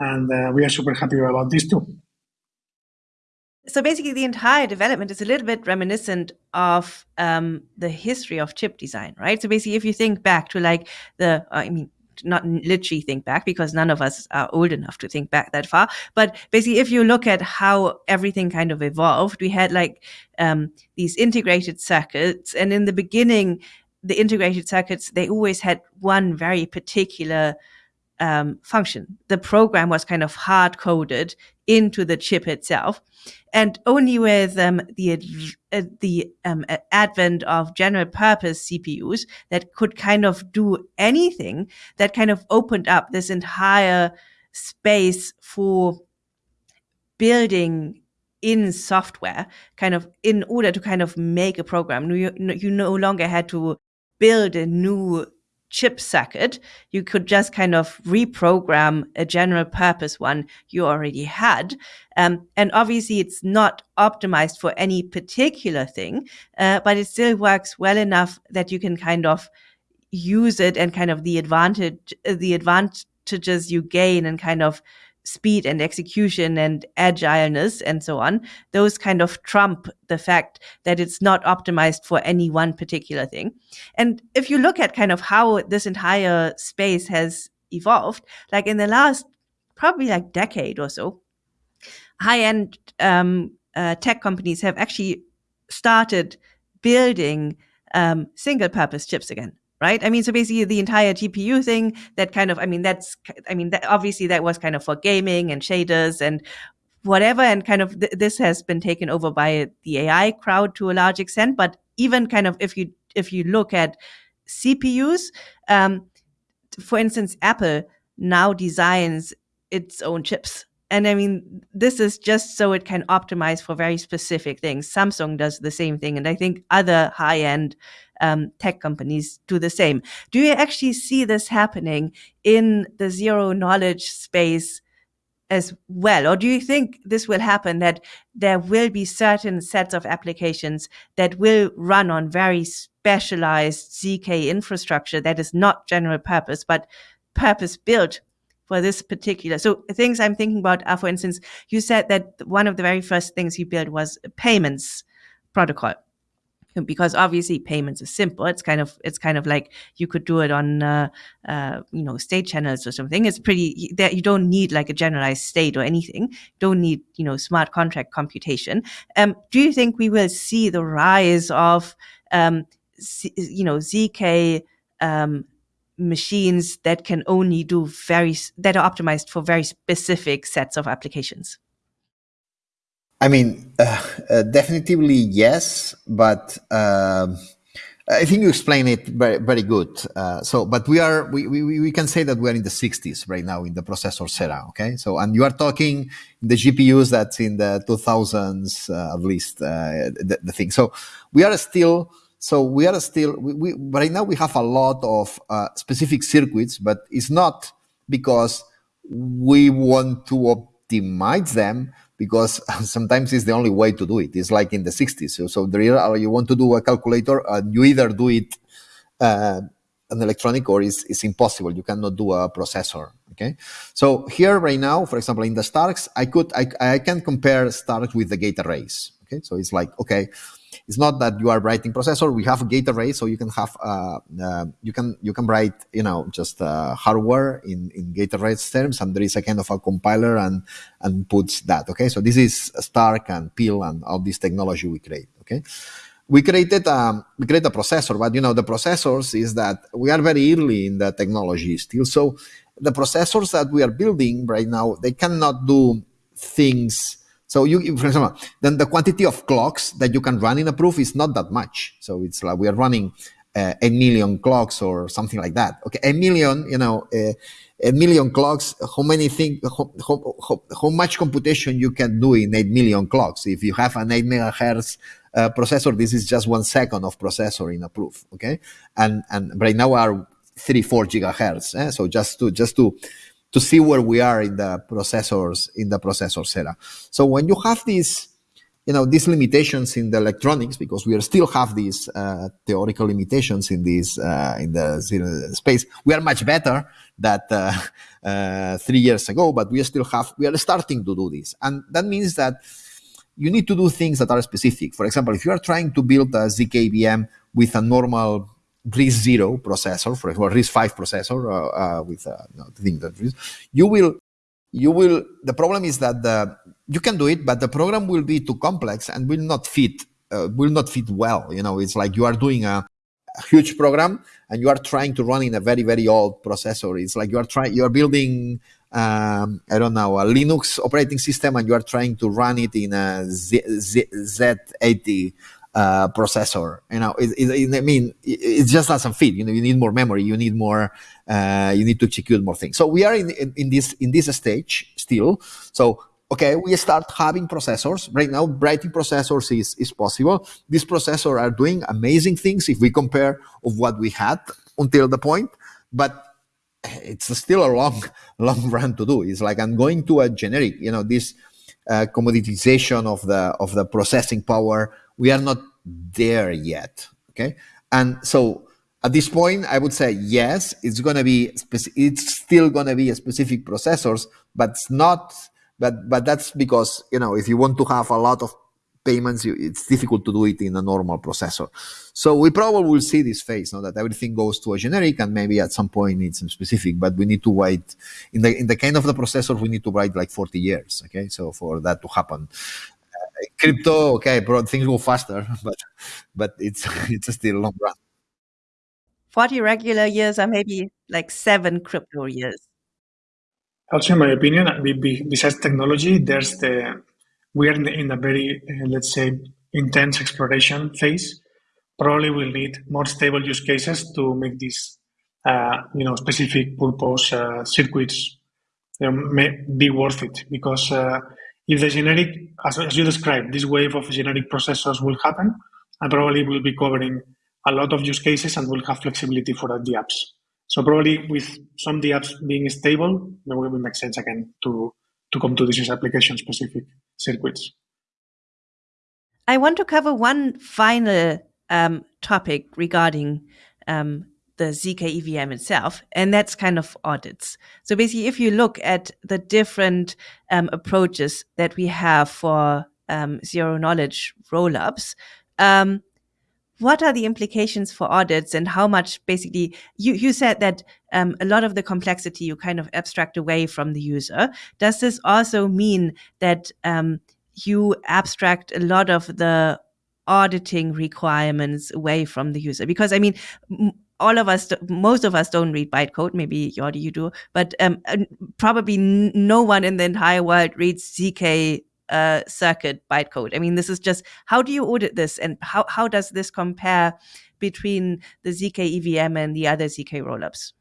C: and uh, we are super happy about this too.
A: So basically, the entire development is a little bit reminiscent of um, the history of chip design, right? So basically, if you think back to like the, I mean, not literally think back because none of us are old enough to think back that far. But basically, if you look at how everything kind of evolved, we had like um, these integrated circuits, and in the beginning, the integrated circuits they always had one very particular um, function. The program was kind of hard coded into the chip itself, and only with um, the uh, the um, advent of general purpose CPUs that could kind of do anything that kind of opened up this entire space for building in software kind of in order to kind of make a program you, you no longer had to build a new chip circuit, you could just kind of reprogram a general purpose one you already had. Um, and obviously, it's not optimized for any particular thing, uh, but it still works well enough that you can kind of use it and kind of the advantage, the advantages you gain and kind of speed and execution and agileness and so on, those kind of trump the fact that it's not optimized for any one particular thing. And if you look at kind of how this entire space has evolved, like in the last probably like decade or so, high end um, uh, tech companies have actually started building um, single purpose chips again right? I mean, so basically the entire GPU thing that kind of, I mean, that's, I mean, that, obviously that was kind of for gaming and shaders and whatever. And kind of th- this has been taken over by the AI crowd to a large extent. But even kind of if you, if you look at CPUs, um, for instance, Apple now designs its own chips. And I mean, this is just so it can optimize for very specific things. Samsung does the same thing. And I think other high end um, tech companies do the same. Do you actually see this happening in the zero knowledge space as well? Or do you think this will happen that there will be certain sets of applications that will run on very specialized ZK infrastructure that is not general purpose, but purpose built for this particular. So things I'm thinking about are, for instance, you said that one of the very first things you built was a payments protocol because obviously payments is simple. It's kind of it's kind of like you could do it on uh, uh, you know state channels or something. It's pretty that you don't need like a generalized state or anything. Don't need you know smart contract computation. Um, do you think we will see the rise of um, you know zk um, machines that can only do very that are optimized for very specific sets of applications?
B: I mean, uh, uh, definitely yes, but uh, I think you explain it very, very good. Uh, so, but we are we, we, we can say that we are in the 60s right now in the processor era. Okay, so and you are talking the GPUs that's in the 2000s uh, at least uh, the, the, thing. So we are still. So we are still we, we right now we have a lot of specific circuits, but it's not because we want to optimize them because sometimes it's the only way to do it. It's like in the 60s. So, so there you want to do a calculator, and you either do it uh, an electronic or it's, it's impossible. You cannot do a processor. Okay. So here right now, for example, in the Starks, I could I, I can compare Starks with the gate arrays. Okay. So it's like okay, it's not that you are writing processor. We have a gate array, so you can have uh, uh, you can you can write you know just uh, hardware in in gate array terms, and there is a kind of a compiler and and puts that. Okay, so this is Stark and PIL and all this technology we create. Okay. We created um, we create a processor, but you know the processors is that we are very early in the technology still. So the processors that we are building right now they cannot do things so you, for example, then the quantity of clocks that you can run in a proof is not that much. So it's like we are running uh, a million clocks or something like that. Okay, a million, you know, uh, a million clocks. How many thing? How, how, how, how, much computation you can do in eight million clocks? If you have an eight megahertz uh, processor, this is just one second of processor in a proof. Okay, and and right now are three four gigahertz. Eh? So just to just to to see where we are in the processors in the processors era. So when you have these you know these limitations in the electronics because we still have these uh, theoretical limitations in this uh, in the space we are much better that uh, uh, three years ago but we still have we are starting to do this and that means that you need to do things that are specific for example if you are trying to build a zkvm with a normal RISC-0 processor, for example, RISC five processor uh, uh, with uh, no, that you will you will the problem is that the you can do it but the program will be too complex and will not fit will not fit well you know? It's like you are doing a, a, huge program and you are trying to run in a very very old processor. It's like you are trying you are building um, i don't know a linux operating system and you are trying to run it in a Z, Z, z80 uh, processor. You know, it, it, I mean, it, it, just doesn't fit. You know, you need more memory. You need more. Uh, you need to execute more things. So we are in, in, in this in this stage still. So okay, we start having processors right now. Writing processors is is possible. These processors are doing amazing things if we compare of what we had until the point, but it's still a long long run to do. It's like I'm going to a generic. You know, this uh, commoditization of the of the processing power we are not there yet. Okay. And so at this point, I would say yes, it's going to be, it's still going to be a specific processors, but it's not, but, but that's because, you know, if you want to have a lot of payments, it's difficult to do it in a normal processor. So we probably will see this phase, now that everything goes to a generic and maybe at some point it's specific, but we need to wait in the, in the kind of the processor, we need to wait like 40 years. Okay. So for that to happen crypto, okay, bro, things go faster, but but it's it's still long run.
A: 40 regular years are maybe like seven crypto years.
C: Also, in my opinion, besides technology, there's the we are in a very uh, let's say intense exploration phase. Probably we'll need more stable use cases to make these uh, you know specific purpose uh, circuits may be worth it because uh, if the generic, as, as you described, this wave of generic processors will happen, and probably will be covering a lot of use cases and will have flexibility for the apps. So probably with some the apps being stable, then it will make sense again to to come to these application specific circuits.
A: I want to cover one final um, topic regarding um, the ZK EVM itself, and that's kind of audits. So basically, if you look at the different um, approaches that we have for um, zero knowledge rollups, um, what are the implications for audits and how much basically you, you said that um, a lot of the complexity you kind of abstract away from the user. Does this also mean that um, you abstract a lot of the auditing requirements away from the user because i mean all of us, most of us don't read bytecode. Maybe Jordi, you do, but um, probably no one in the entire world reads ZK uh, circuit bytecode. I mean, this is just how do you audit this, and how how does this compare between the ZK EVM and the other ZK rollups?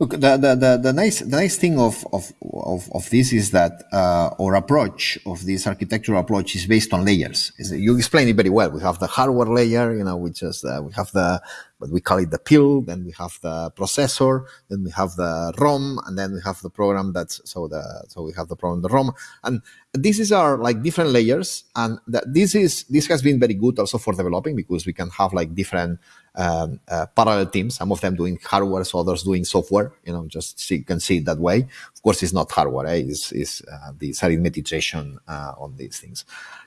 B: Look, the, the, the, the, nice the nice thing of of, of, of this is that uh, our approach of this architectural approach is based on layers. You explained it very well. We have the hardware layer, you know, which is uh, we have the but we call it the PIL. Then we have the processor. Then we have the ROM, and then we have the program that's so the so we have the program the ROM, and this is our like different layers, and that this is this has been very good also for developing because we can have like different um, uh, parallel teams. Some of them doing hardware, so others doing software. You know, just see, you can see it that way. Of course, it's not hardware. Eh? It's, it's uh, this arithmetization uh, on these things.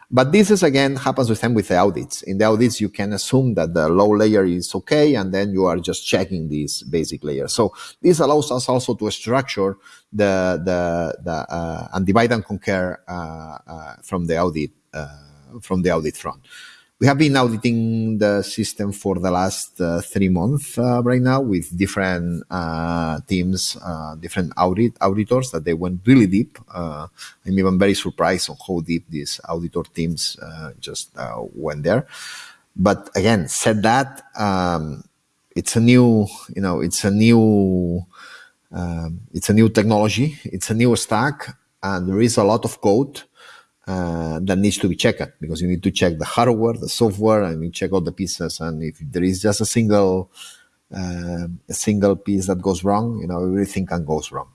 B: But this is again happens with them with the audits. In the audits, you can assume that the low layer is okay, and then you are just checking this basic layer. So this allows us also to structure the the the uh, and divide and conquer uh, uh, from the audit uh, from the audit front we have been auditing the system for the last uh, three months uh, right now with different uh, teams, uh, different audit auditors that they went really deep. Uh, I'm even very surprised on how deep these auditor teams uh, just went there. But again, said that, um, it's a new, you know, it's a new, um, it's a new technology, it's a new stack, and there is a lot of code uh, that needs to be checked because you need to check the hardware, the software, and you check all the pieces. And if there is just a single uh, a single piece that goes wrong, you know, everything can goes wrong.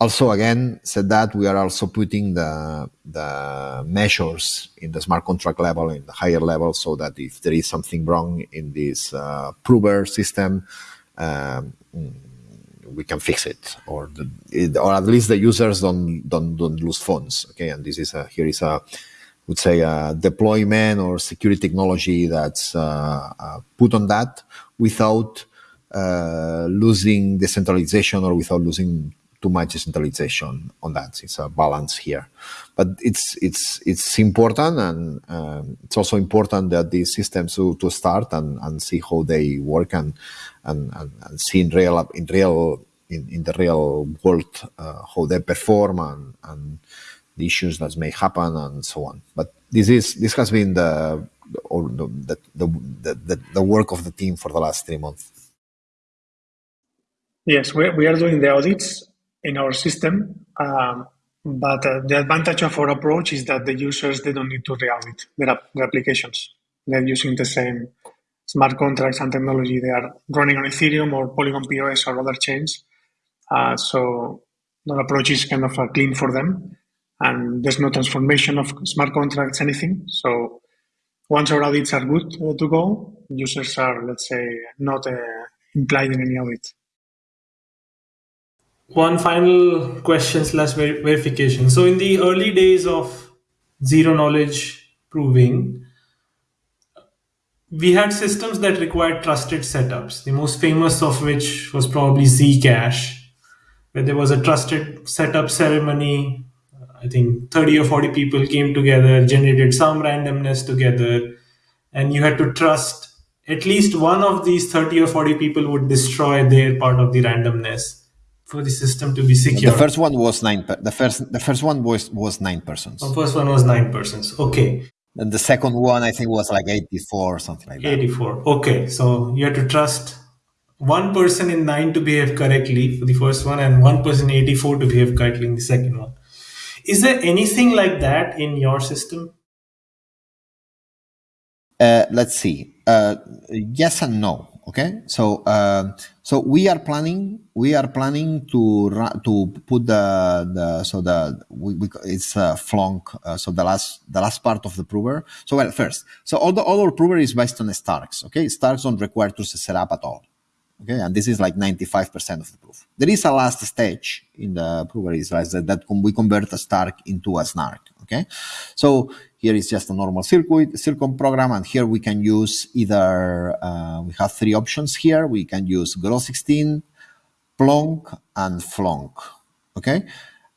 B: Also, again, said that we are also putting the the measures in the smart contract level, in the higher level, so that if there is something wrong in this uh, prover system, um, we can fix it, or the, or at least the users don't don't don't lose funds. Okay, and this is a here is a would say a deployment or security technology that's uh, uh, put on that without uh, losing decentralization or without losing too much decentralization on that. It's a balance here, but it's it's it's important, and um, it's also important that these systems to, to start and, and see how they work and and, and, and see in real in real in, in the real world uh, how they perform and, and the issues that may happen and so on. But this is this has been the or the the, the, the, the work of the team for the last three months.
C: Yes, we, we are doing the audits in our system, um, but uh, the advantage of our approach is that the users they don't need to re-audit their, their applications. They're using the same smart contracts and technology. They are running on Ethereum or Polygon POS or other chains. Uh, so the approach is kind of uh, clean for them and there's no transformation of smart contracts, anything. So once our audits are good uh, to go, users are, let's say, not uh, implied in any audit.
E: One final question slash verification. So in the early days of zero knowledge proving, we had systems that required trusted setups. The most famous of which was probably Zcash, where there was a trusted setup ceremony I think 30 or 40 people came together, generated some randomness together, and you had to trust at least one of these 30 or 40 people would destroy their part of the randomness for the system to be secure.
B: The first one was nine. The first, the first one was was nine persons.
E: The first one was nine persons. Okay.
B: And the second one, I think, was like 84 or something like that.
E: 84. Okay. So you have to trust one person in nine to behave correctly for the first one, and one person 84 to behave correctly in the second one. Is there anything like that in your system?
B: Uh, let's see. Uh, yes and no. Okay, so uh, so we are planning we are planning to to put the the so the we, we it's uh, Flonk uh, so the last the last part of the prover. So well first so all the all our prover is based on Starks. Okay, Starks don't require to set up at all. Okay, and this is like 95% of the proof. There is a last stage in the prover is right, that, that we convert a Stark into a Snark. Okay, so here is just a normal circuit, Circom program, and here we can use either, uh, we have three options here. We can use Groth16, Plonk, and Flonk. Okay,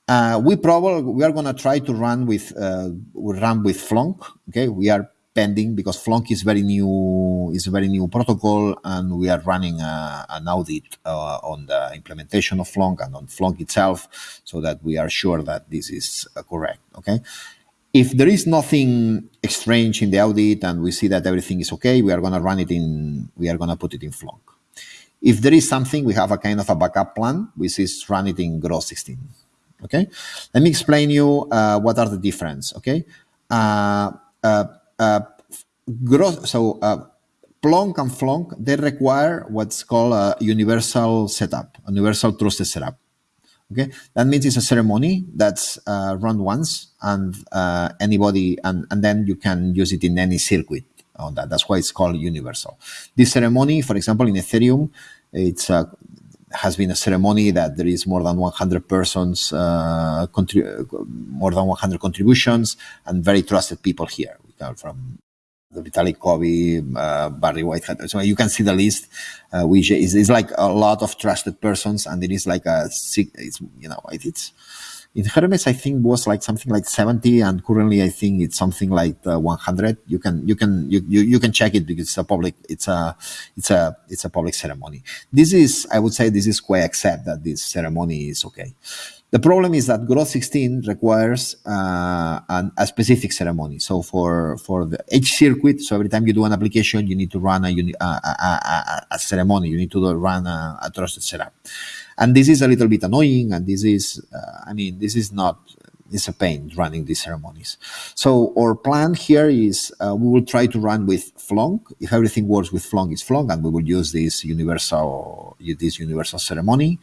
B: uh, we probably we are gonna try to run with uh, we run with Flonk. Okay, we are pending because Flonk is very new is a very new protocol and we are running a, an audit uh, on the implementation of Flonk and on Flonk itself so that we are sure that this is uh, correct okay? If there is nothing strange in the audit and we see that everything is okay we are going to run it in we are going to put it in Flonk. If there is something we have a kind of a backup plan which is run it in Groth 16 okay? Let me explain you uh, what are the difference okay? Uh, uh, uh, gross, so uh, Plonk and Flonk, they require what's called a universal setup, a universal trusted setup. Okay, that means it's a ceremony that's uh, run once and uh, anybody, and, and then you can use it in any circuit on that. That's why it's called universal. This ceremony, for example, in Ethereum, it's uh, has been a ceremony that there is more than 100 persons, more than 100 contributions, and very trusted people here uh, from the Vitalik Kobi, uh, Barry WhiteHat. So you can see the list, uh, which is, is like a lot of trusted persons, and it is like a it's you know it's in Hermez I think was like something like 70, and currently I think it's something like uh, 100. You can you can you, you you can check it because it's a public it's a it's a it's a public ceremony. This is I would say this is quite accept that this ceremony is okay. The problem is that Groth 16 requires uh, an, a specific ceremony. So for, for the each circuit, so every time you do an application, you need to run a, a, a, a ceremony. You need to run a, trusted setup. And this is a little bit annoying. And this is, uh, I mean, this is not, it's a pain running these ceremonies. So our plan here is uh, we will try to run with Flonk. If everything works with Flonk, it's Flonk, and we will use this universal this universal ceremony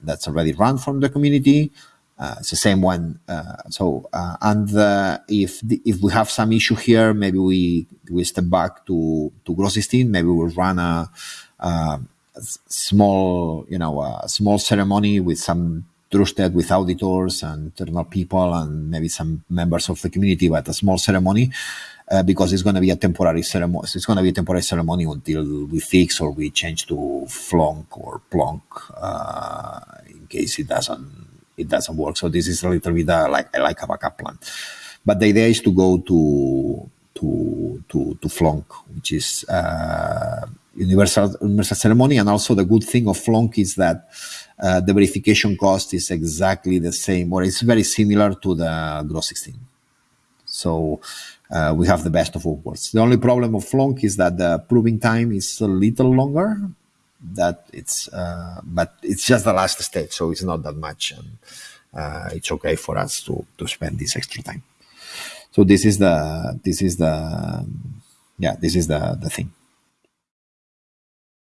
B: that's already run from the community. Uh, it's the same one. Uh, so uh, and uh, if the, if we have some issue here, maybe we we step back to to Groth16. Maybe we'll run a, a small you know a small ceremony with some trusted with auditors and internal people and maybe some members of the community, but a small ceremony. Uh, because it's going to be a temporary ceremony. It's going to be a temporary ceremony until we fix or we change to Flonk or Plonk uh, in case it doesn't it doesn't work. So this is a little bit uh, like like a backup plan. But the idea is to go to to to to Flonk, which is uh, universal universal ceremony, and also the good thing of Flonk is that uh, the verification cost is exactly the same, or it's very similar to the Groth16. So uh, we have the best of all worlds. The only problem of Flonk is that the proving time is a little longer. That it's, uh, but it's just the last stage, so it's not that much, and uh, it's okay for us to to spend this extra time. So this is the this is the yeah this is the the thing.